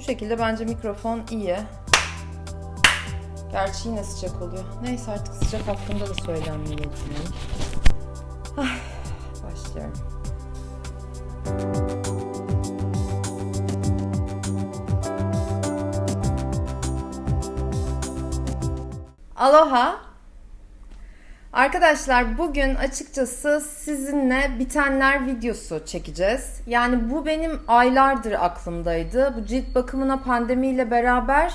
Bu şekilde bence mikrofon iyi. Gerçi yine sıcak oluyor. Neyse artık sıcak hakkında da söylenmeyi etmeyelim. Ay, başlıyorum. Aloha. Arkadaşlar bugün açıkçası sizinle bitenler videosu çekeceğiz. Yani bu benim aylardır aklımdaydı. Bu cilt bakımına pandemiyle beraber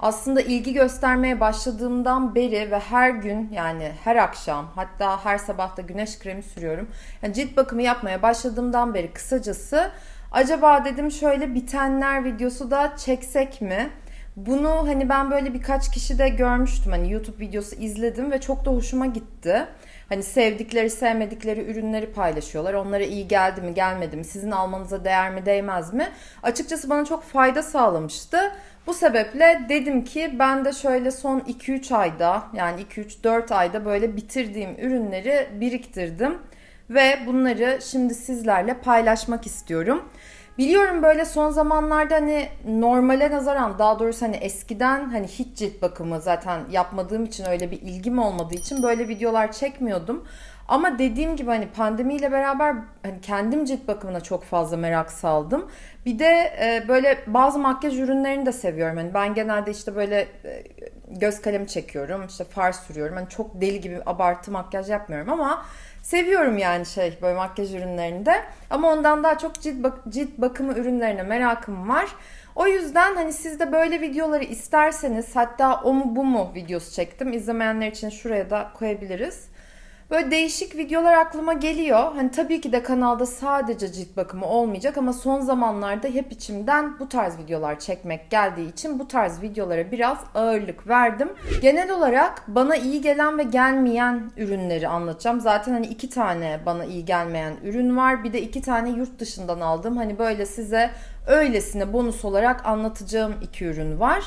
aslında ilgi göstermeye başladığımdan beri ve her gün yani her akşam hatta her sabah da güneş kremi sürüyorum. Yani cilt bakımı yapmaya başladığımdan beri kısacası acaba dedim şöyle bitenler videosu da çeksek mi? Bunu hani ben böyle birkaç kişi de görmüştüm. Hani YouTube videosu izledim ve çok da hoşuma gitti. Hani sevdikleri, sevmedikleri ürünleri paylaşıyorlar. Onlara iyi geldi mi, gelmedi mi, sizin almanıza değer mi, değmez mi? Açıkçası bana çok fayda sağlamıştı. Bu sebeple dedim ki ben de şöyle son 2-3 ayda yani 2-3-4 ayda böyle bitirdiğim ürünleri biriktirdim. Ve bunları şimdi sizlerle paylaşmak istiyorum. Biliyorum böyle son zamanlarda hani normale nazaran daha doğrusu hani eskiden hani hiç cilt bakımı zaten yapmadığım için öyle bir ilgim olmadığı için böyle videolar çekmiyordum. Ama dediğim gibi hani pandemiyle beraber hani kendim cilt bakımına çok fazla merak saldım. Bir de e, böyle bazı makyaj ürünlerini de seviyorum. Hani ben genelde işte böyle e, göz kalemi çekiyorum, işte far sürüyorum. Hani çok deli gibi abartı makyaj yapmıyorum ama seviyorum yani şey böyle makyaj ürünlerini de. Ama ondan daha çok cilt, bak cilt bakımı ürünlerine merakım var. O yüzden hani siz de böyle videoları isterseniz hatta o mu bu mu videosu çektim. İzlemeyenler için şuraya da koyabiliriz. Böyle değişik videolar aklıma geliyor. Hani tabii ki de kanalda sadece cilt bakımı olmayacak ama son zamanlarda hep içimden bu tarz videolar çekmek geldiği için bu tarz videolara biraz ağırlık verdim. Genel olarak bana iyi gelen ve gelmeyen ürünleri anlatacağım. Zaten hani iki tane bana iyi gelmeyen ürün var. Bir de iki tane yurt dışından aldım. Hani böyle size öylesine bonus olarak anlatacağım iki ürün var.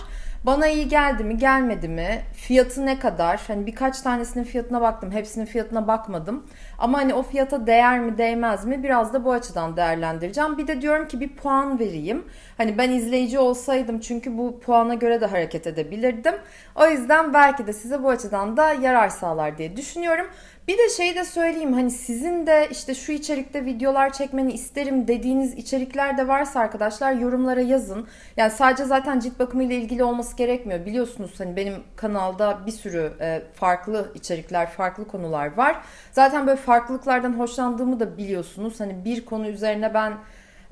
Bana iyi geldi mi gelmedi mi? Fiyatı ne kadar? Hani birkaç tanesinin fiyatına baktım. Hepsinin fiyatına bakmadım. Ama hani o fiyata değer mi değmez mi? Biraz da bu açıdan değerlendireceğim. Bir de diyorum ki bir puan vereyim. Hani ben izleyici olsaydım çünkü bu puana göre de hareket edebilirdim. O yüzden belki de size bu açıdan da yarar sağlar diye düşünüyorum. Bir de şey de söyleyeyim hani sizin de işte şu içerikte videolar çekmeni isterim dediğiniz içerikler de varsa arkadaşlar yorumlara yazın. Yani sadece zaten cilt bakımı ile ilgili olması gerekmiyor. Biliyorsunuz hani benim kanalda bir sürü e, farklı içerikler, farklı konular var. Zaten böyle farklılıklardan hoşlandığımı da biliyorsunuz. Hani bir konu üzerine ben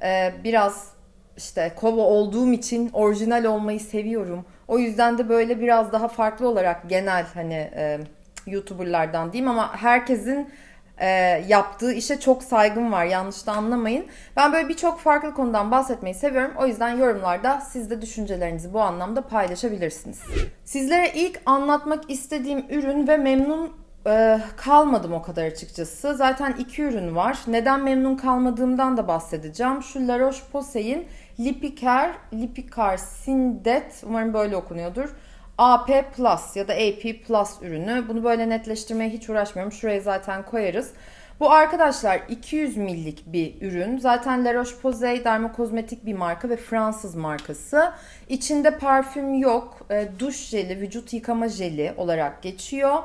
e, biraz işte kova olduğum için orijinal olmayı seviyorum. O yüzden de böyle biraz daha farklı olarak genel hani e, YouTuber'lardan diyeyim ama herkesin e, yaptığı işe çok saygım var. Yanlış da anlamayın. Ben böyle birçok farklı konudan bahsetmeyi seviyorum. O yüzden yorumlarda siz de düşüncelerinizi bu anlamda paylaşabilirsiniz. Sizlere ilk anlatmak istediğim ürün ve memnun e, kalmadım o kadar açıkçası. Zaten iki ürün var. Neden memnun kalmadığımdan da bahsedeceğim. Şu La Roche-Posay'in Lipicare, Lipicare Sindet, umarım böyle okunuyordur AP Plus ya da AP Plus ürünü. Bunu böyle netleştirmeye hiç uğraşmıyorum. Şuraya zaten koyarız. Bu arkadaşlar 200 millik bir ürün. Zaten La Roche-Posay dermokozmetik bir marka ve Fransız markası. İçinde parfüm yok. E, duş jeli, vücut yıkama jeli olarak geçiyor.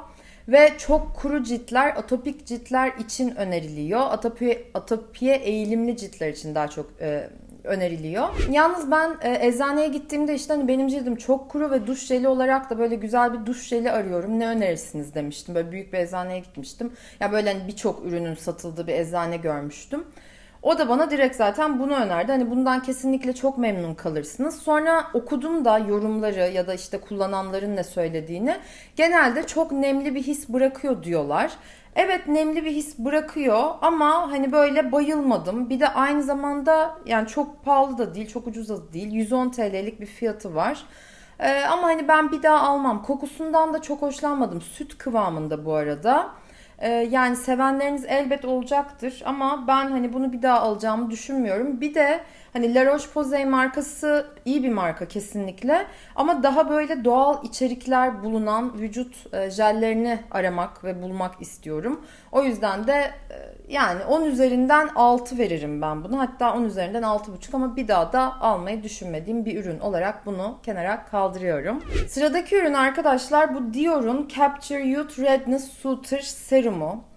Ve çok kuru ciltler, atopik ciltler için öneriliyor. Atopi, atopiye eğilimli ciltler için daha çok e, öneriliyor. Yalnız ben e, eczaneye gittiğimde işte hani benim cildim çok kuru ve duş jeli olarak da böyle güzel bir duş jeli arıyorum. Ne önerirsiniz demiştim. Böyle büyük bir eczaneye gitmiştim. Ya böyle hani birçok ürünün satıldığı bir eczane görmüştüm. O da bana direkt zaten bunu önerdi. Hani bundan kesinlikle çok memnun kalırsınız. Sonra okudum da yorumları ya da işte kullananların ne söylediğini. Genelde çok nemli bir his bırakıyor diyorlar. Evet nemli bir his bırakıyor ama hani böyle bayılmadım. Bir de aynı zamanda yani çok pahalı da değil, çok ucuz da değil. 110 TL'lik bir fiyatı var. Ee, ama hani ben bir daha almam. Kokusundan da çok hoşlanmadım. Süt kıvamında bu arada. Ee, yani sevenleriniz elbet olacaktır ama ben hani bunu bir daha alacağımı düşünmüyorum. Bir de hani La Roche-Posay markası iyi bir marka kesinlikle ama daha böyle doğal içerikler bulunan vücut e, jellerini aramak ve bulmak istiyorum. O yüzden de e, yani 10 üzerinden 6 veririm ben bunu. Hatta 10 üzerinden 6,5 ama bir daha da almayı düşünmediğim bir ürün olarak bunu kenara kaldırıyorum. Sıradaki ürün arkadaşlar bu Dior'un Capture Youth Redness Soother Serumu.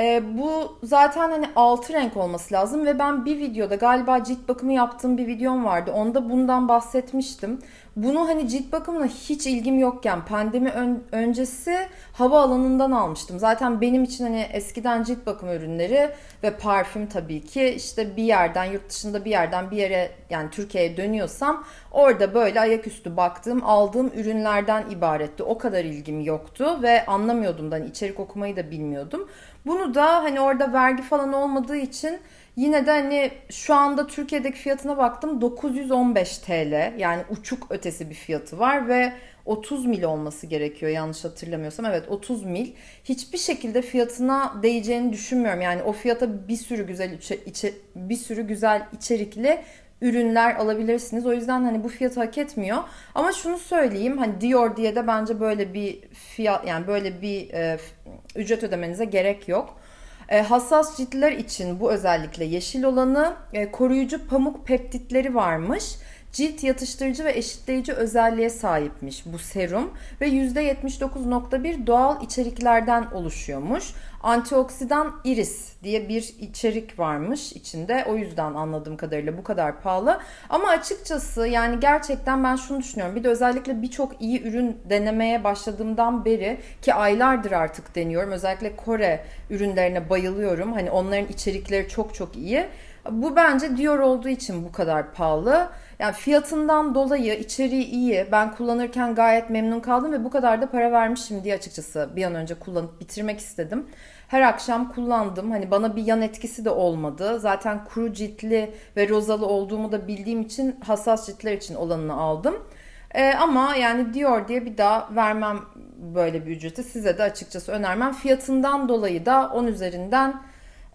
E, bu zaten hani altı renk olması lazım ve ben bir videoda galiba cilt bakımı yaptığım bir videom vardı. Onda bundan bahsetmiştim. Bunu hani cilt bakımına hiç ilgim yokken pandemi ön, öncesi hava alanından almıştım. Zaten benim için hani eskiden cilt bakım ürünleri ve parfüm tabii ki işte bir yerden yurt dışında bir yerden bir yere yani Türkiye'ye dönüyorsam orada böyle ayaküstü baktığım aldığım ürünlerden ibaretti. O kadar ilgim yoktu ve anlamıyordum da hani içerik okumayı da bilmiyordum. Bunu da hani orada vergi falan olmadığı için yine de hani şu anda Türkiye'deki fiyatına baktım 915 TL yani uçuk ötesi bir fiyatı var ve 30 mil olması gerekiyor yanlış hatırlamıyorsam. Evet 30 mil. Hiçbir şekilde fiyatına değeceğini düşünmüyorum. Yani o fiyata bir sürü güzel içe, içe, bir sürü güzel içerikli ürünler alabilirsiniz. O yüzden hani bu fiyatı hak etmiyor. Ama şunu söyleyeyim hani Dior diye de bence böyle bir fiyat yani böyle bir e, ücret ödemenize gerek yok. E, hassas ciltler için bu özellikle yeşil olanı e, koruyucu pamuk peptitleri varmış cilt yatıştırıcı ve eşitleyici özelliğe sahipmiş bu serum ve %79.1 doğal içeriklerden oluşuyormuş. Antioksidan iris diye bir içerik varmış içinde. O yüzden anladığım kadarıyla bu kadar pahalı. Ama açıkçası yani gerçekten ben şunu düşünüyorum. Bir de özellikle birçok iyi ürün denemeye başladığımdan beri ki aylardır artık deniyorum. Özellikle Kore ürünlerine bayılıyorum. Hani onların içerikleri çok çok iyi. Bu bence Dior olduğu için bu kadar pahalı. Yani fiyatından dolayı içeriği iyi. Ben kullanırken gayet memnun kaldım ve bu kadar da para vermişim diye açıkçası bir an önce kullanıp bitirmek istedim. Her akşam kullandım. Hani bana bir yan etkisi de olmadı. Zaten kuru ciltli ve rozalı olduğumu da bildiğim için hassas ciltler için olanını aldım. Ee, ama yani Dior diye bir daha vermem böyle bir ücreti. Size de açıkçası önermem. Fiyatından dolayı da 10 üzerinden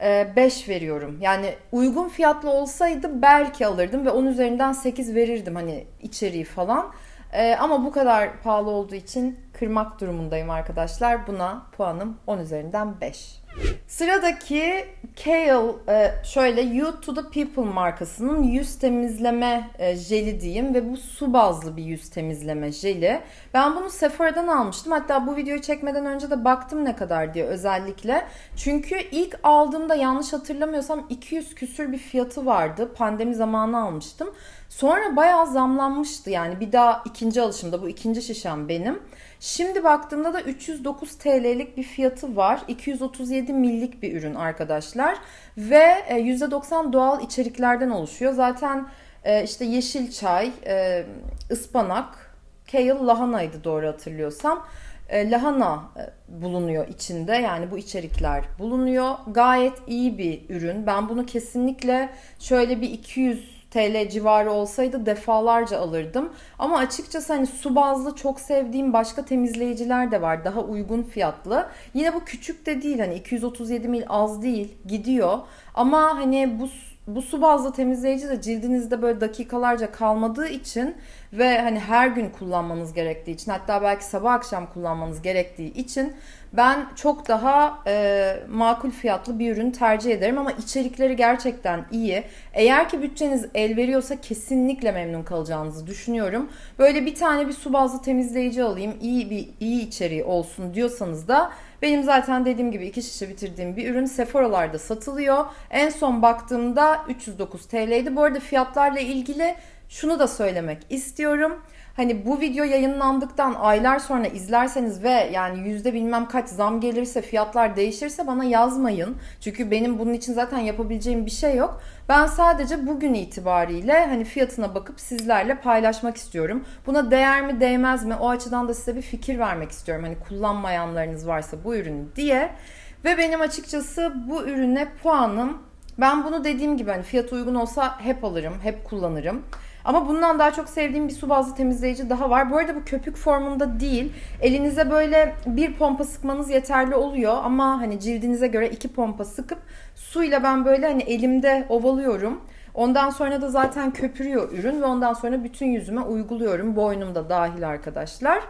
5 e, veriyorum. Yani uygun fiyatlı olsaydı belki alırdım ve 10 üzerinden 8 verirdim hani içeriği falan. Ee, ama bu kadar pahalı olduğu için kırmak durumundayım arkadaşlar. Buna puanım 10 üzerinden 5. Sıradaki Kale e, şöyle You to the People markasının yüz temizleme e, jeli diyeyim ve bu su bazlı bir yüz temizleme jeli. Ben bunu Sephora'dan almıştım. Hatta bu videoyu çekmeden önce de baktım ne kadar diye özellikle. Çünkü ilk aldığımda yanlış hatırlamıyorsam 200 küsür bir fiyatı vardı. Pandemi zamanı almıştım. Sonra bayağı zamlanmıştı yani bir daha ikinci alışımda bu ikinci şişem benim. Şimdi baktığımda da 309 TL'lik bir fiyatı var. 237 millik bir ürün arkadaşlar. Ve %90 e, doğal içeriklerden oluşuyor. Zaten e, işte yeşil çay, e, ıspanak, kale lahanaydı doğru hatırlıyorsam. Lahana bulunuyor içinde yani bu içerikler bulunuyor. Gayet iyi bir ürün. Ben bunu kesinlikle şöyle bir 200 TL civarı olsaydı defalarca alırdım. Ama açıkçası hani su bazlı çok sevdiğim başka temizleyiciler de var. Daha uygun fiyatlı. Yine bu küçük de değil hani 237 mil az değil gidiyor. Ama hani bu bu su bazlı temizleyici de cildinizde böyle dakikalarca kalmadığı için ve hani her gün kullanmanız gerektiği için hatta belki sabah akşam kullanmanız gerektiği için ben çok daha e, makul fiyatlı bir ürün tercih ederim ama içerikleri gerçekten iyi. Eğer ki bütçeniz el veriyorsa kesinlikle memnun kalacağınızı düşünüyorum. Böyle bir tane bir su bazlı temizleyici alayım, iyi bir iyi içeriği olsun diyorsanız da benim zaten dediğim gibi iki şişe bitirdiğim bir ürün Sephora'larda satılıyor. En son baktığımda 309 TL'ydi. Bu arada fiyatlarla ilgili şunu da söylemek istiyorum. Hani bu video yayınlandıktan aylar sonra izlerseniz ve yani yüzde bilmem kaç zam gelirse fiyatlar değişirse bana yazmayın. Çünkü benim bunun için zaten yapabileceğim bir şey yok. Ben sadece bugün itibariyle hani fiyatına bakıp sizlerle paylaşmak istiyorum. Buna değer mi değmez mi o açıdan da size bir fikir vermek istiyorum. Hani kullanmayanlarınız varsa bu ürünü diye. Ve benim açıkçası bu ürüne puanım ben bunu dediğim gibi hani fiyat uygun olsa hep alırım, hep kullanırım. Ama bundan daha çok sevdiğim bir su bazlı temizleyici daha var. Bu arada bu köpük formunda değil. Elinize böyle bir pompa sıkmanız yeterli oluyor. Ama hani cildinize göre iki pompa sıkıp suyla ben böyle hani elimde ovalıyorum. Ondan sonra da zaten köpürüyor ürün ve ondan sonra bütün yüzüme uyguluyorum. Boynumda dahil arkadaşlar.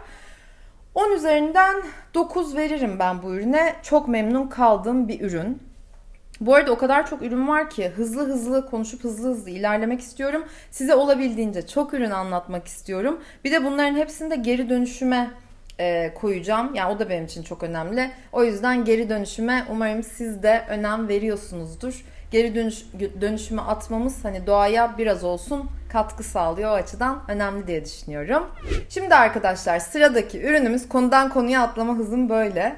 10 üzerinden 9 veririm ben bu ürüne. Çok memnun kaldığım bir ürün. Bu arada o kadar çok ürün var ki hızlı hızlı konuşup hızlı hızlı ilerlemek istiyorum. Size olabildiğince çok ürün anlatmak istiyorum. Bir de bunların hepsini de geri dönüşüme e, koyacağım. Yani o da benim için çok önemli. O yüzden geri dönüşüme umarım siz de önem veriyorsunuzdur. Geri dönüş, dönüşüme atmamız hani doğaya biraz olsun katkı sağlıyor o açıdan önemli diye düşünüyorum. Şimdi arkadaşlar sıradaki ürünümüz konudan konuya atlama hızım böyle.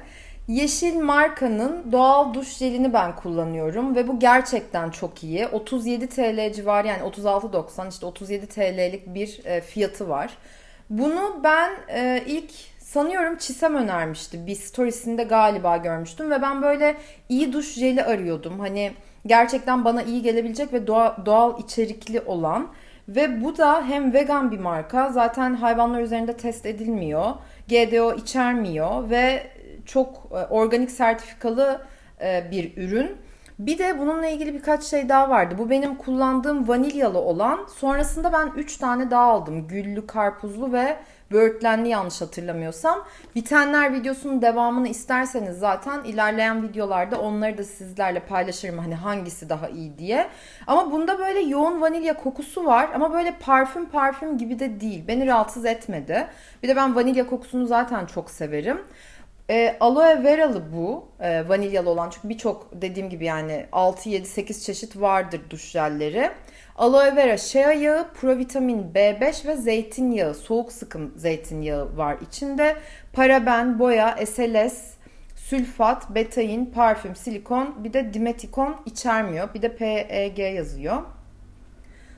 Yeşil markanın doğal duş jelini ben kullanıyorum ve bu gerçekten çok iyi. 37 TL civarı yani 36.90 işte 37 TL'lik bir e, fiyatı var. Bunu ben e, ilk sanıyorum Çisem önermişti. Bir storiesinde galiba görmüştüm ve ben böyle iyi duş jeli arıyordum. Hani gerçekten bana iyi gelebilecek ve doğal, doğal içerikli olan. Ve bu da hem vegan bir marka zaten hayvanlar üzerinde test edilmiyor. GDO içermiyor ve çok e, organik sertifikalı e, bir ürün. Bir de bununla ilgili birkaç şey daha vardı. Bu benim kullandığım vanilyalı olan. Sonrasında ben 3 tane daha aldım. Güllü, karpuzlu ve böğürtlenli yanlış hatırlamıyorsam. Bitenler videosunun devamını isterseniz zaten ilerleyen videolarda onları da sizlerle paylaşırım. Hani hangisi daha iyi diye. Ama bunda böyle yoğun vanilya kokusu var ama böyle parfüm parfüm gibi de değil. Beni rahatsız etmedi. Bir de ben vanilya kokusunu zaten çok severim. E, aloe veralı bu. E, vanilyalı olan çünkü birçok dediğim gibi yani 6, 7, 8 çeşit vardır duş jelleri. Aloe vera, shea yağı, provitamin B5 ve zeytinyağı, soğuk sıkım zeytinyağı var içinde. Paraben, boya, SLS, sülfat, betain, parfüm, silikon bir de dimetikon içermiyor. Bir de PEG yazıyor.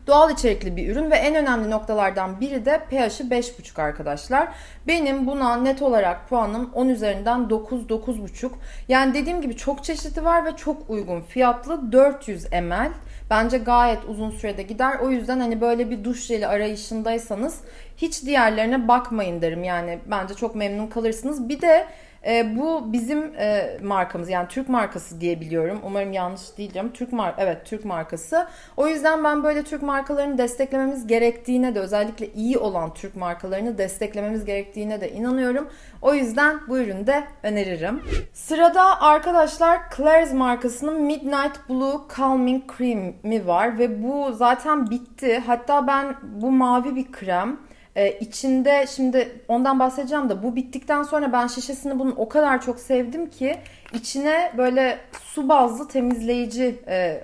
Doğal içerikli bir ürün ve en önemli noktalardan biri de pH'i 5,5 arkadaşlar. Benim buna net olarak puanım 10 üzerinden 9 9,5. Yani dediğim gibi çok çeşidi var ve çok uygun fiyatlı 400 ml. Bence gayet uzun sürede gider. O yüzden hani böyle bir duş jeli arayışındaysanız hiç diğerlerine bakmayın derim. Yani bence çok memnun kalırsınız. Bir de e, bu bizim e, markamız yani Türk markası diye biliyorum. Umarım yanlış değilim. Türk mar evet Türk markası. O yüzden ben böyle Türk markalarını desteklememiz gerektiğine de özellikle iyi olan Türk markalarını desteklememiz gerektiğine de inanıyorum. O yüzden bu ürünü de öneririm. Sırada arkadaşlar Claire's markasının Midnight Blue Calming Cream'i var ve bu zaten bitti. Hatta ben bu mavi bir krem ee, içinde şimdi ondan bahsedeceğim de bu bittikten sonra ben şişesini bunun o kadar çok sevdim ki içine böyle su bazlı temizleyici e,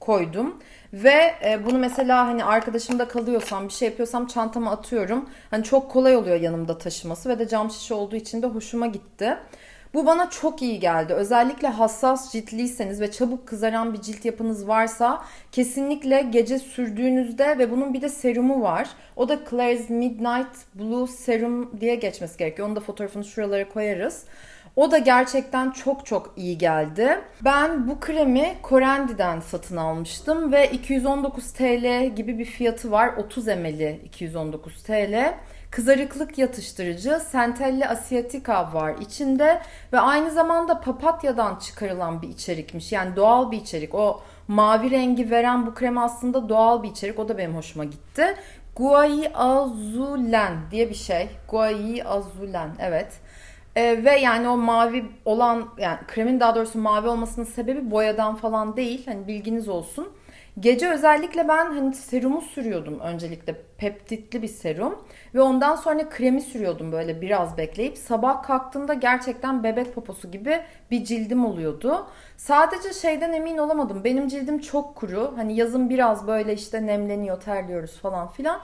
koydum. Ve e, bunu mesela hani arkadaşımda kalıyorsam bir şey yapıyorsam çantama atıyorum. Hani çok kolay oluyor yanımda taşıması ve de cam şişe olduğu için de hoşuma gitti. Bu bana çok iyi geldi. Özellikle hassas ciltliyseniz ve çabuk kızaran bir cilt yapınız varsa kesinlikle gece sürdüğünüzde ve bunun bir de serumu var. O da Claire's Midnight Blue Serum diye geçmesi gerekiyor. Onu da fotoğrafını şuralara koyarız. O da gerçekten çok çok iyi geldi. Ben bu kremi Corendi'den satın almıştım ve 219 TL gibi bir fiyatı var. 30 ml'i 219 TL. Kızarıklık yatıştırıcı Centella asiatica var içinde ve aynı zamanda papatyadan çıkarılan bir içerikmiş. Yani doğal bir içerik. O mavi rengi veren bu krem aslında doğal bir içerik. O da benim hoşuma gitti. Guai Azulen diye bir şey. Guai Azulen evet. Ee, ve yani o mavi olan yani kremin daha doğrusu mavi olmasının sebebi boyadan falan değil. Hani bilginiz olsun. Gece özellikle ben hani serumu sürüyordum öncelikle peptitli bir serum ve ondan sonra kremi sürüyordum böyle biraz bekleyip sabah kalktığımda gerçekten bebek poposu gibi bir cildim oluyordu. Sadece şeyden emin olamadım. Benim cildim çok kuru. Hani yazın biraz böyle işte nemleniyor, terliyoruz falan filan.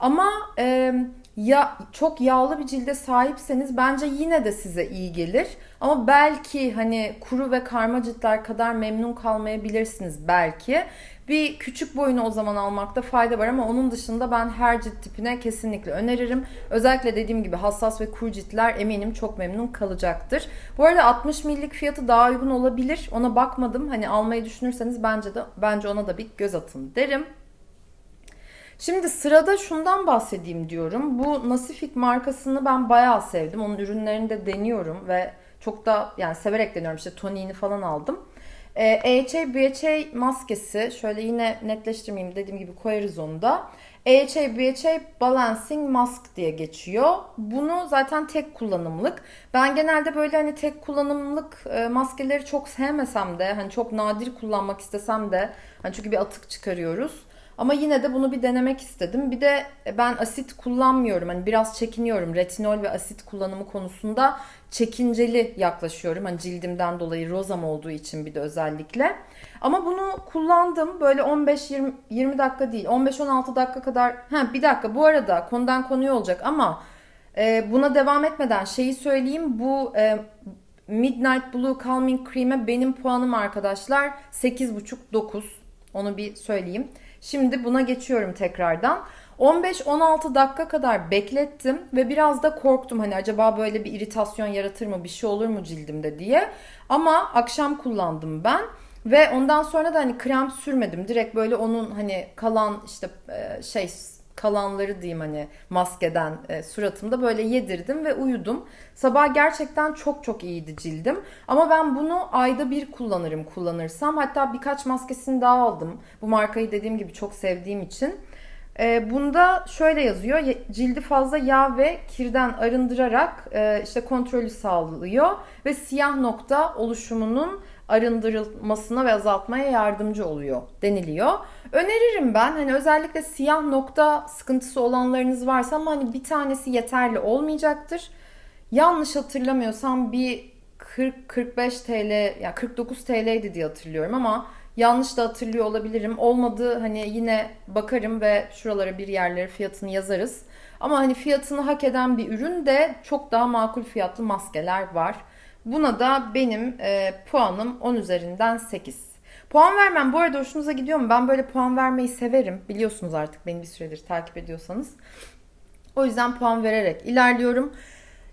Ama e, ya çok yağlı bir cilde sahipseniz bence yine de size iyi gelir. Ama belki hani kuru ve karma ciltler kadar memnun kalmayabilirsiniz belki. Bir küçük boyunu o zaman almakta fayda var ama onun dışında ben her cilt tipine kesinlikle öneririm. Özellikle dediğim gibi hassas ve kuru ciltler eminim çok memnun kalacaktır. Bu arada 60 millik fiyatı daha uygun olabilir. Ona bakmadım. Hani almayı düşünürseniz bence de bence ona da bir göz atın derim. Şimdi sırada şundan bahsedeyim diyorum. Bu Nasifik markasını ben bayağı sevdim. Onun ürünlerini de deniyorum ve çok da yani severek deniyorum. İşte toniğini falan aldım. Ee, AHA BHA maskesi şöyle yine netleştirmeyeyim dediğim gibi koyarız onu da. AHA BHA Balancing Mask diye geçiyor. Bunu zaten tek kullanımlık. Ben genelde böyle hani tek kullanımlık e, maskeleri çok sevmesem de hani çok nadir kullanmak istesem de hani çünkü bir atık çıkarıyoruz. Ama yine de bunu bir denemek istedim. Bir de ben asit kullanmıyorum. Hani biraz çekiniyorum. Retinol ve asit kullanımı konusunda çekinceli yaklaşıyorum. Hani cildimden dolayı rozam olduğu için bir de özellikle. Ama bunu kullandım. Böyle 15-20 20 dakika değil. 15-16 dakika kadar. Ha bir dakika bu arada konudan konuya olacak ama e, buna devam etmeden şeyi söyleyeyim. Bu e, Midnight Blue Calming Cream'e benim puanım arkadaşlar 8,5-9. Onu bir söyleyeyim. Şimdi buna geçiyorum tekrardan. 15-16 dakika kadar beklettim ve biraz da korktum hani acaba böyle bir iritasyon yaratır mı bir şey olur mu cildimde diye. Ama akşam kullandım ben ve ondan sonra da hani krem sürmedim. Direkt böyle onun hani kalan işte e, şey kalanları diyeyim hani maskeden e, suratımda böyle yedirdim ve uyudum. Sabah gerçekten çok çok iyiydi cildim. Ama ben bunu ayda bir kullanırım kullanırsam. Hatta birkaç maskesini daha aldım. Bu markayı dediğim gibi çok sevdiğim için. E, bunda şöyle yazıyor. Cildi fazla yağ ve kirden arındırarak e, işte kontrolü sağlıyor ve siyah nokta oluşumunun arındırılmasına ve azaltmaya yardımcı oluyor deniliyor. Öneririm ben hani özellikle siyah nokta sıkıntısı olanlarınız varsa ama hani bir tanesi yeterli olmayacaktır. Yanlış hatırlamıyorsam bir 40-45 TL ya yani 49 TL'ydi diye hatırlıyorum ama yanlış da hatırlıyor olabilirim. Olmadı hani yine bakarım ve şuralara bir yerlere fiyatını yazarız. Ama hani fiyatını hak eden bir ürün de çok daha makul fiyatlı maskeler var. Buna da benim e, puanım 10 üzerinden 8. Puan vermem bu arada hoşunuza gidiyor mu? Ben böyle puan vermeyi severim. Biliyorsunuz artık beni bir süredir takip ediyorsanız. O yüzden puan vererek ilerliyorum.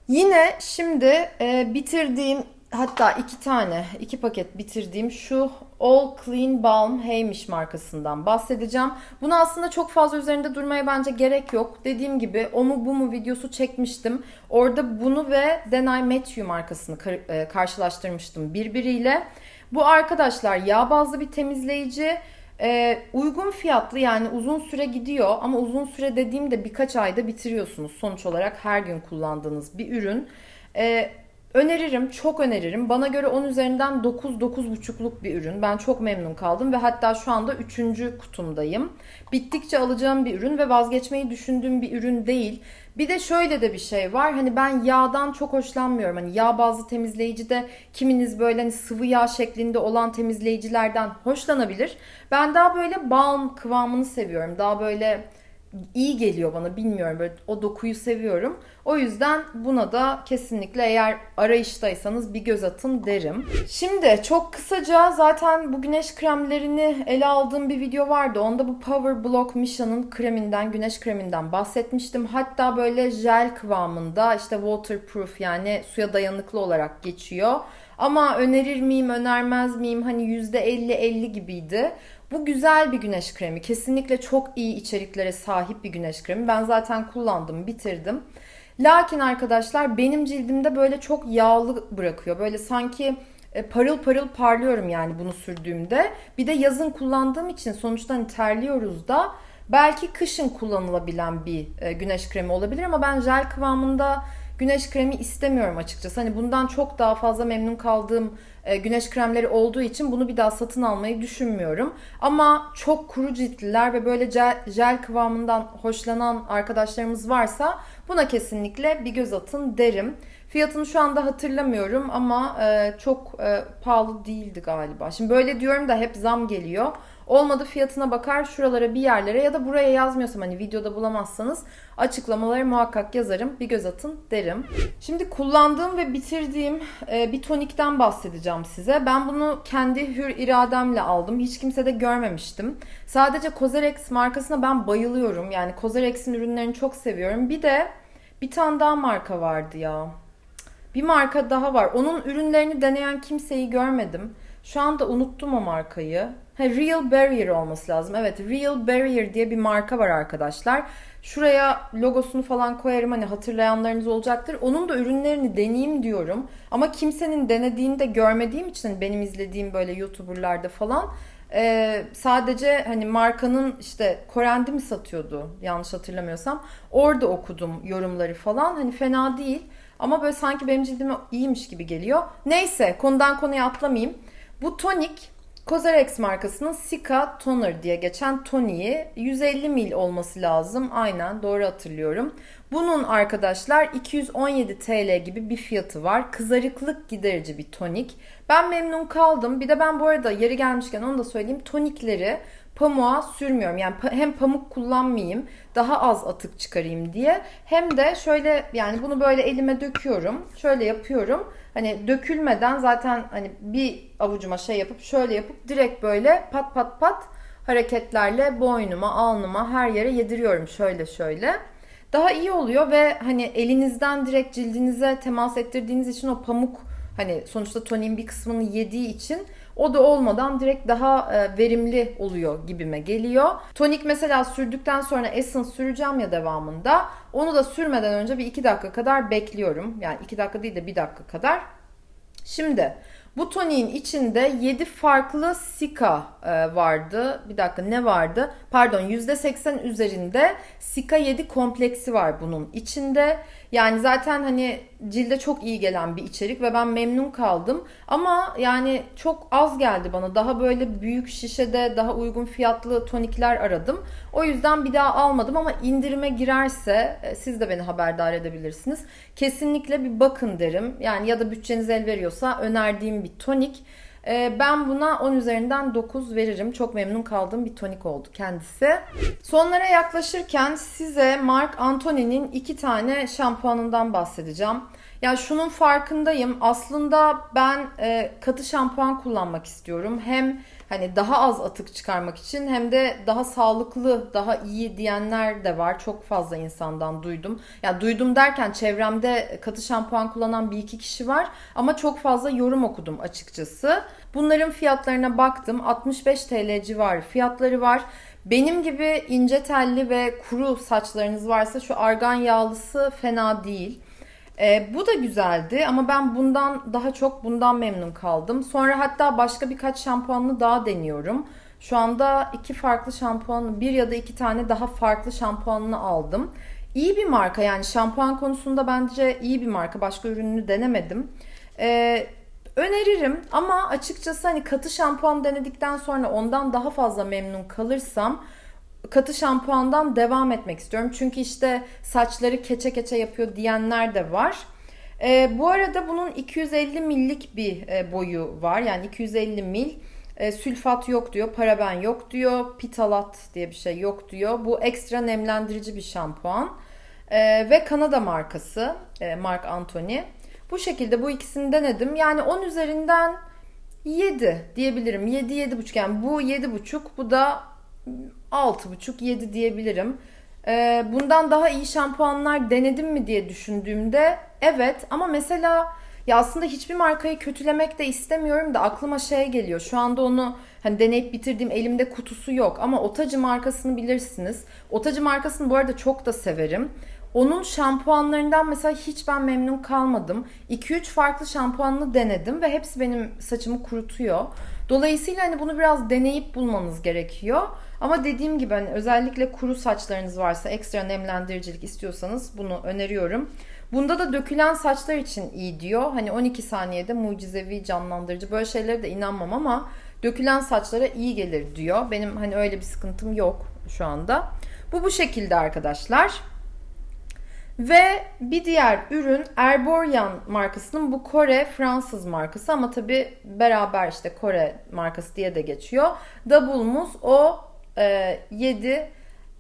Yine şimdi e, bitirdiğim hatta iki tane iki paket bitirdiğim şu All Clean Balm Heymiş markasından bahsedeceğim. Bunu aslında çok fazla üzerinde durmaya bence gerek yok. Dediğim gibi o mu bu mu videosu çekmiştim. Orada bunu ve Then I Met You markasını e, karşılaştırmıştım birbiriyle. Bu arkadaşlar yağ bazlı bir temizleyici. Ee, uygun fiyatlı yani uzun süre gidiyor ama uzun süre dediğimde birkaç ayda bitiriyorsunuz. Sonuç olarak her gün kullandığınız bir ürün. Ee, Öneririm, çok öneririm. Bana göre 10 üzerinden 9-9,5'luk bir ürün. Ben çok memnun kaldım ve hatta şu anda 3. kutumdayım. Bittikçe alacağım bir ürün ve vazgeçmeyi düşündüğüm bir ürün değil. Bir de şöyle de bir şey var. Hani ben yağdan çok hoşlanmıyorum. Hani yağ bazlı temizleyici de kiminiz böyle hani sıvı yağ şeklinde olan temizleyicilerden hoşlanabilir. Ben daha böyle balm kıvamını seviyorum. Daha böyle iyi geliyor bana bilmiyorum böyle o dokuyu seviyorum. O yüzden buna da kesinlikle eğer arayıştaysanız bir göz atın derim. Şimdi çok kısaca zaten bu güneş kremlerini ele aldığım bir video vardı. Onda bu Power Block Misha'nın kreminden, güneş kreminden bahsetmiştim. Hatta böyle jel kıvamında işte waterproof yani suya dayanıklı olarak geçiyor. Ama önerir miyim, önermez miyim? Hani %50-50 gibiydi. Bu güzel bir güneş kremi. Kesinlikle çok iyi içeriklere sahip bir güneş kremi. Ben zaten kullandım, bitirdim. Lakin arkadaşlar benim cildimde böyle çok yağlı bırakıyor. Böyle sanki e, parıl parıl parlıyorum yani bunu sürdüğümde. Bir de yazın kullandığım için sonuçta hani terliyoruz da belki kışın kullanılabilen bir e, güneş kremi olabilir ama ben jel kıvamında güneş kremi istemiyorum açıkçası. Hani bundan çok daha fazla memnun kaldığım e, güneş kremleri olduğu için bunu bir daha satın almayı düşünmüyorum. Ama çok kuru ciltliler ve böyle jel, kıvamından hoşlanan arkadaşlarımız varsa buna kesinlikle bir göz atın derim. Fiyatını şu anda hatırlamıyorum ama e, çok e, pahalı değildi galiba. Şimdi böyle diyorum da hep zam geliyor. Olmadı fiyatına bakar şuralara bir yerlere ya da buraya yazmıyorsam hani videoda bulamazsanız açıklamaları muhakkak yazarım. Bir göz atın derim. Şimdi kullandığım ve bitirdiğim e, bir tonikten bahsedeceğim size. Ben bunu kendi hür irademle aldım. Hiç kimse de görmemiştim. Sadece Cozerex markasına ben bayılıyorum. Yani Cozerex'in ürünlerini çok seviyorum. Bir de bir tane daha marka vardı ya. Bir marka daha var. Onun ürünlerini deneyen kimseyi görmedim. Şu anda unuttum o markayı. Ha, Real Barrier olması lazım. Evet Real Barrier diye bir marka var arkadaşlar. Şuraya logosunu falan koyarım hani hatırlayanlarınız olacaktır. Onun da ürünlerini deneyeyim diyorum. Ama kimsenin denediğini de görmediğim için hani benim izlediğim böyle YouTuber'larda falan ee, sadece hani markanın işte Korendi mi satıyordu yanlış hatırlamıyorsam. Orada okudum yorumları falan. Hani fena değil. Ama böyle sanki benim cildime iyiymiş gibi geliyor. Neyse konudan konuya atlamayayım. Bu tonik Cozarex markasının Sika Toner diye geçen toniği 150 mil olması lazım. Aynen doğru hatırlıyorum. Bunun arkadaşlar 217 TL gibi bir fiyatı var. Kızarıklık giderici bir tonik. Ben memnun kaldım. Bir de ben bu arada yeri gelmişken onu da söyleyeyim. Tonikleri pamuğa sürmüyorum. Yani hem pamuk kullanmayayım, daha az atık çıkarayım diye. Hem de şöyle yani bunu böyle elime döküyorum. Şöyle yapıyorum. Hani dökülmeden zaten hani bir avucuma şey yapıp şöyle yapıp direkt böyle pat pat pat hareketlerle boynuma, alnıma her yere yediriyorum şöyle şöyle. Daha iyi oluyor ve hani elinizden direkt cildinize temas ettirdiğiniz için o pamuk hani sonuçta tonin bir kısmını yediği için o da olmadan direkt daha e, verimli oluyor gibime geliyor. Tonik mesela sürdükten sonra Essence süreceğim ya devamında. Onu da sürmeden önce bir 2 dakika kadar bekliyorum. Yani 2 dakika değil de 1 dakika kadar. Şimdi bu toniğin içinde 7 farklı sika e, vardı. Bir dakika ne vardı? Pardon %80 üzerinde sika 7 kompleksi var bunun içinde. Yani zaten hani cilde çok iyi gelen bir içerik ve ben memnun kaldım. Ama yani çok az geldi bana. Daha böyle büyük şişede daha uygun fiyatlı tonikler aradım. O yüzden bir daha almadım ama indirime girerse e, siz de beni haberdar edebilirsiniz. Kesinlikle bir bakın derim. Yani ya da bütçeniz el veriyorsa önerdiğim bir tonik. E, ben buna 10 üzerinden 9 veririm. Çok memnun kaldığım bir tonik oldu kendisi. Sonlara yaklaşırken size Marc Anthony'nin iki tane şampuanından bahsedeceğim. Ya şunun farkındayım. Aslında ben e, katı şampuan kullanmak istiyorum. Hem hani daha az atık çıkarmak için hem de daha sağlıklı, daha iyi diyenler de var. Çok fazla insandan duydum. Ya duydum derken çevremde katı şampuan kullanan bir iki kişi var ama çok fazla yorum okudum açıkçası. Bunların fiyatlarına baktım. 65 TL civarı fiyatları var. Benim gibi ince telli ve kuru saçlarınız varsa şu argan yağlısı fena değil. E, bu da güzeldi ama ben bundan daha çok bundan memnun kaldım. Sonra hatta başka birkaç şampuanlı daha deniyorum. Şu anda iki farklı şampuan, bir ya da iki tane daha farklı şampuanını aldım. İyi bir marka yani şampuan konusunda bence iyi bir marka. Başka ürününü denemedim. Ee, öneririm ama açıkçası hani katı şampuan denedikten sonra ondan daha fazla memnun kalırsam katı şampuandan devam etmek istiyorum. Çünkü işte saçları keçe keçe yapıyor diyenler de var. E, bu arada bunun 250 millik bir e, boyu var. Yani 250 mil. E, sülfat yok diyor, paraben yok diyor, pitalat diye bir şey yok diyor. Bu ekstra nemlendirici bir şampuan. E, ve Kanada markası, e, Mark Anthony. Bu şekilde bu ikisini denedim. Yani 10 üzerinden 7 diyebilirim. 7 7,5 yani bu 7,5 bu da 6,5-7 diyebilirim. Ee, bundan daha iyi şampuanlar denedim mi diye düşündüğümde evet ama mesela ya aslında hiçbir markayı kötülemek de istemiyorum da aklıma şey geliyor. Şu anda onu hani deneyip bitirdiğim elimde kutusu yok ama Otacı markasını bilirsiniz. Otacı markasını bu arada çok da severim. Onun şampuanlarından mesela hiç ben memnun kalmadım. 2-3 farklı şampuanını denedim ve hepsi benim saçımı kurutuyor. Dolayısıyla hani bunu biraz deneyip bulmanız gerekiyor. Ama dediğim gibi hani özellikle kuru saçlarınız varsa ekstra nemlendiricilik istiyorsanız bunu öneriyorum. Bunda da dökülen saçlar için iyi diyor. Hani 12 saniyede mucizevi canlandırıcı böyle şeylere de inanmam ama dökülen saçlara iyi gelir diyor. Benim hani öyle bir sıkıntım yok şu anda. Bu bu şekilde arkadaşlar. Ve bir diğer ürün Erborian markasının bu Kore Fransız markası ama tabi beraber işte Kore markası diye de geçiyor. Double Mousse o e, 7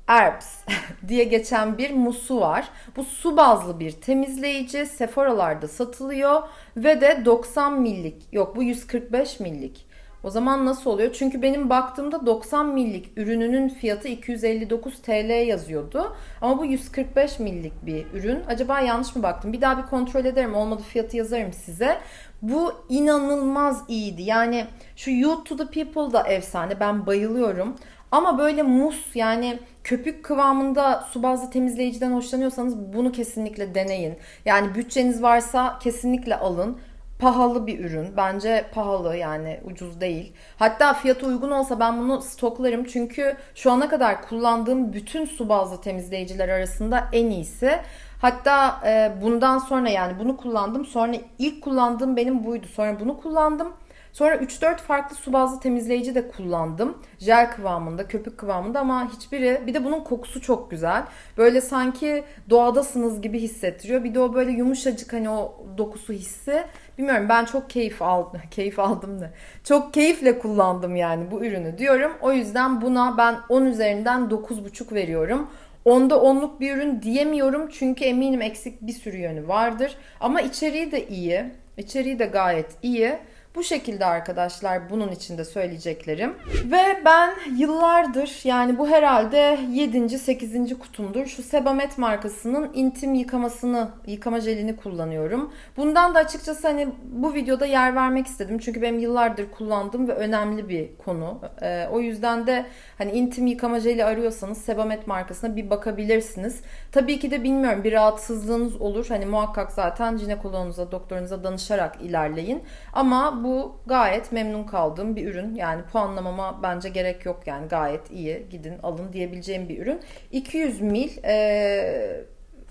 Herbs diye geçen bir musu var. Bu su bazlı bir temizleyici. Sephora'larda satılıyor ve de 90 millik yok bu 145 millik. O zaman nasıl oluyor? Çünkü benim baktığımda 90 millik ürününün fiyatı 259 TL yazıyordu. Ama bu 145 millik bir ürün. Acaba yanlış mı baktım? Bir daha bir kontrol ederim. Olmadı fiyatı yazarım size. Bu inanılmaz iyiydi. Yani şu You to the People da efsane. Ben bayılıyorum. Ama böyle mus yani köpük kıvamında su bazlı temizleyiciden hoşlanıyorsanız bunu kesinlikle deneyin. Yani bütçeniz varsa kesinlikle alın pahalı bir ürün. Bence pahalı yani ucuz değil. Hatta fiyatı uygun olsa ben bunu stoklarım. Çünkü şu ana kadar kullandığım bütün su bazlı temizleyiciler arasında en iyisi. Hatta e, bundan sonra yani bunu kullandım. Sonra ilk kullandığım benim buydu. Sonra bunu kullandım. Sonra 3-4 farklı su bazlı temizleyici de kullandım. Jel kıvamında, köpük kıvamında ama hiçbiri bir de bunun kokusu çok güzel. Böyle sanki doğadasınız gibi hissettiriyor. Bir de o böyle yumuşacık hani o dokusu hissi. Bilmiyorum ben çok keyif aldım. Keyif aldım da. Çok keyifle kullandım yani bu ürünü diyorum. O yüzden buna ben 10 üzerinden 9,5 veriyorum. Onda onluk bir ürün diyemiyorum çünkü eminim eksik bir sürü yönü vardır. Ama içeriği de iyi. İçeriği de gayet iyi. Bu şekilde arkadaşlar bunun içinde söyleyeceklerim. Ve ben yıllardır yani bu herhalde 7. 8. kutumdur. Şu Sebamed markasının intim yıkamasını, yıkama jelini kullanıyorum. Bundan da açıkçası hani bu videoda yer vermek istedim. Çünkü benim yıllardır kullandığım ve önemli bir konu. Ee, o yüzden de hani intim yıkama jeli arıyorsanız Sebamed markasına bir bakabilirsiniz. Tabii ki de bilmiyorum bir rahatsızlığınız olur. Hani muhakkak zaten jinekoloğunuza, doktorunuza danışarak ilerleyin. Ama bu gayet memnun kaldığım bir ürün. Yani puanlamama bence gerek yok yani gayet iyi gidin alın diyebileceğim bir ürün. 200 mil e,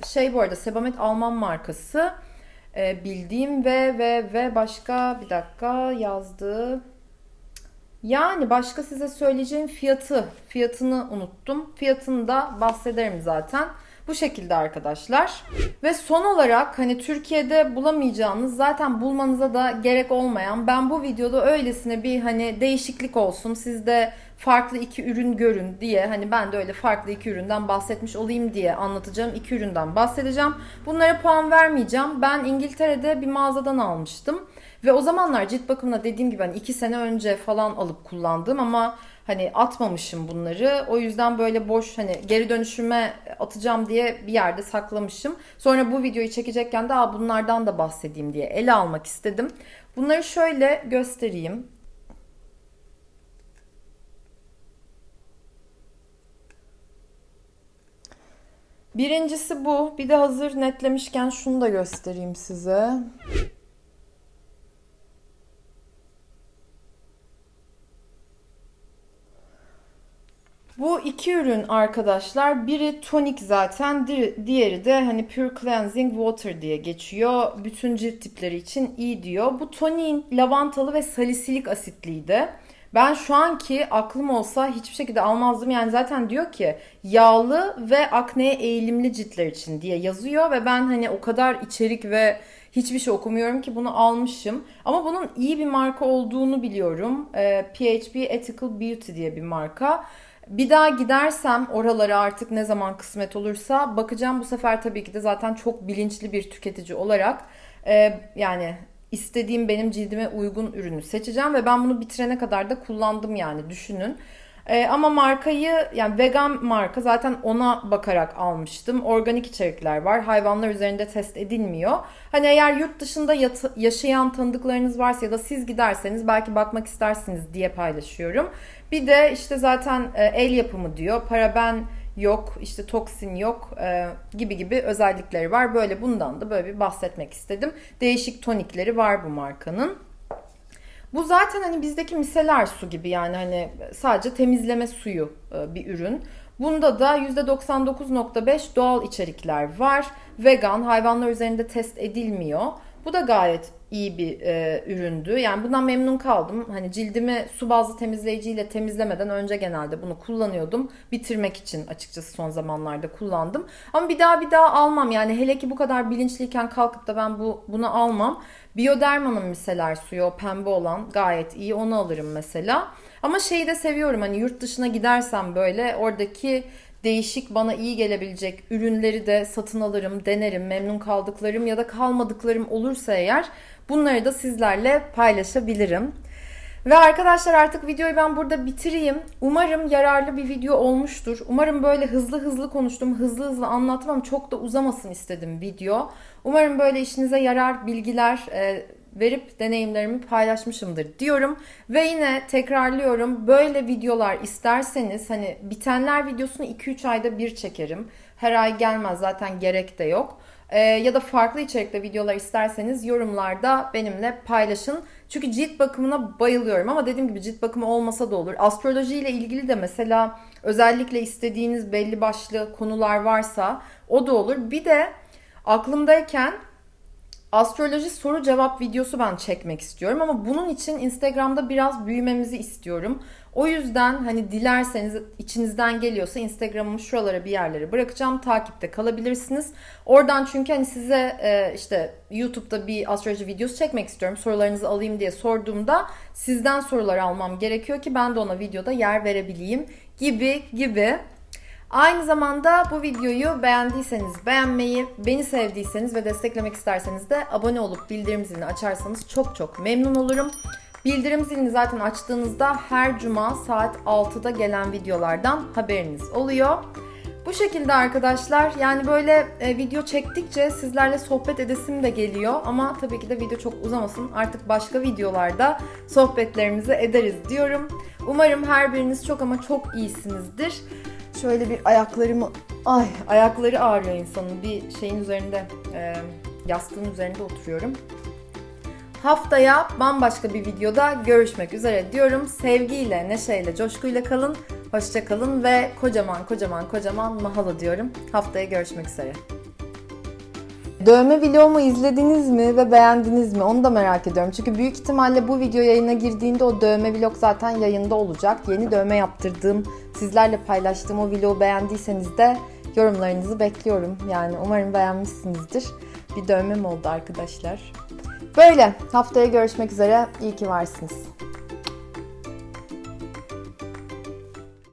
şey bu arada Sebamed Alman markası e, bildiğim ve ve ve başka bir dakika yazdığı yani başka size söyleyeceğim fiyatı fiyatını unuttum. Fiyatını da bahsederim zaten. Bu şekilde arkadaşlar. Ve son olarak hani Türkiye'de bulamayacağınız zaten bulmanıza da gerek olmayan ben bu videoda öylesine bir hani değişiklik olsun sizde farklı iki ürün görün diye hani ben de öyle farklı iki üründen bahsetmiş olayım diye anlatacağım iki üründen bahsedeceğim. Bunlara puan vermeyeceğim. Ben İngiltere'de bir mağazadan almıştım. Ve o zamanlar cilt bakımına dediğim gibi hani iki sene önce falan alıp kullandım ama hani atmamışım bunları. O yüzden böyle boş hani geri dönüşüme atacağım diye bir yerde saklamışım. Sonra bu videoyu çekecekken de Aa, bunlardan da bahsedeyim diye ele almak istedim. Bunları şöyle göstereyim. Birincisi bu. Bir de hazır netlemişken şunu da göstereyim size. Bu iki ürün arkadaşlar biri tonik zaten diğeri de hani pure cleansing water diye geçiyor. Bütün cilt tipleri için iyi diyor. Bu toniğin lavantalı ve salisilik asitliydi. Ben şu anki aklım olsa hiçbir şekilde almazdım. Yani zaten diyor ki yağlı ve akneye eğilimli ciltler için diye yazıyor ve ben hani o kadar içerik ve hiçbir şey okumuyorum ki bunu almışım. Ama bunun iyi bir marka olduğunu biliyorum. Ee, PHB Ethical Beauty diye bir marka. Bir daha gidersem oralara artık ne zaman kısmet olursa bakacağım bu sefer tabii ki de zaten çok bilinçli bir tüketici olarak e, yani istediğim benim cildime uygun ürünü seçeceğim ve ben bunu bitirene kadar da kullandım yani düşünün. E, ama markayı yani vegan marka zaten ona bakarak almıştım. Organik içerikler var. Hayvanlar üzerinde test edilmiyor. Hani eğer yurt dışında yaşayan tanıdıklarınız varsa ya da siz giderseniz belki bakmak istersiniz diye paylaşıyorum. Bir de işte zaten e, el yapımı diyor. Paraben yok, işte toksin yok e, gibi gibi özellikleri var. Böyle bundan da böyle bir bahsetmek istedim. Değişik tonikleri var bu markanın. Bu zaten hani bizdeki miseler su gibi yani hani sadece temizleme suyu e, bir ürün. Bunda da %99.5 doğal içerikler var. Vegan, hayvanlar üzerinde test edilmiyor. Bu da gayet iyi bir e, üründü. Yani bundan memnun kaldım. Hani cildimi su bazlı temizleyiciyle temizlemeden önce genelde bunu kullanıyordum. Bitirmek için açıkçası son zamanlarda kullandım. Ama bir daha bir daha almam. Yani hele ki bu kadar bilinçliyken kalkıp da ben bu bunu almam. Bioderma'nın miseler suyu o pembe olan gayet iyi. Onu alırım mesela. Ama şeyi de seviyorum hani yurt dışına gidersem böyle oradaki değişik bana iyi gelebilecek ürünleri de satın alırım, denerim. Memnun kaldıklarım ya da kalmadıklarım olursa eğer bunları da sizlerle paylaşabilirim. Ve arkadaşlar artık videoyu ben burada bitireyim. Umarım yararlı bir video olmuştur. Umarım böyle hızlı hızlı konuştum, hızlı hızlı anlatmam çok da uzamasın istedim video. Umarım böyle işinize yarar bilgiler e, verip deneyimlerimi paylaşmışımdır diyorum. Ve yine tekrarlıyorum böyle videolar isterseniz hani bitenler videosunu 2-3 ayda bir çekerim. Her ay gelmez zaten gerek de yok. Ee, ya da farklı içerikte videolar isterseniz yorumlarda benimle paylaşın. Çünkü cilt bakımına bayılıyorum ama dediğim gibi cilt bakımı olmasa da olur. Astroloji ile ilgili de mesela özellikle istediğiniz belli başlı konular varsa o da olur. Bir de aklımdayken astroloji soru cevap videosu ben çekmek istiyorum ama bunun için Instagram'da biraz büyümemizi istiyorum. O yüzden hani dilerseniz içinizden geliyorsa Instagram'ımı şuralara bir yerlere bırakacağım. Takipte kalabilirsiniz. Oradan çünkü hani size e, işte YouTube'da bir astroloji videosu çekmek istiyorum. Sorularınızı alayım diye sorduğumda sizden sorular almam gerekiyor ki ben de ona videoda yer verebileyim gibi gibi. Aynı zamanda bu videoyu beğendiyseniz beğenmeyi, beni sevdiyseniz ve desteklemek isterseniz de abone olup bildirim zilini açarsanız çok çok memnun olurum. Bildirim zilini zaten açtığınızda her cuma saat 6'da gelen videolardan haberiniz oluyor. Bu şekilde arkadaşlar yani böyle e, video çektikçe sizlerle sohbet edesim de geliyor ama tabii ki de video çok uzamasın artık başka videolarda sohbetlerimizi ederiz diyorum. Umarım her biriniz çok ama çok iyisinizdir. Şöyle bir ayaklarımı ay ayakları ağrıyor insanın bir şeyin üzerinde e, yastığın üzerinde oturuyorum. Haftaya bambaşka bir videoda görüşmek üzere diyorum. Sevgiyle, neşeyle, coşkuyla kalın. Hoşça kalın ve kocaman kocaman kocaman mahalo diyorum. Haftaya görüşmek üzere. Dövme vlogumu izlediniz mi ve beğendiniz mi? Onu da merak ediyorum. Çünkü büyük ihtimalle bu video yayına girdiğinde o dövme vlog zaten yayında olacak. Yeni dövme yaptırdığım, sizlerle paylaştığım o vlogu beğendiyseniz de yorumlarınızı bekliyorum. Yani umarım beğenmişsinizdir. Bir dövmem oldu arkadaşlar. Böyle haftaya görüşmek üzere. İyi ki varsınız.